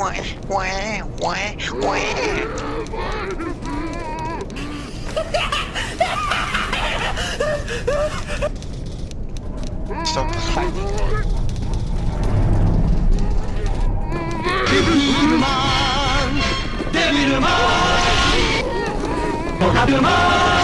wah, wah, wah. Stop fighting. Devilman!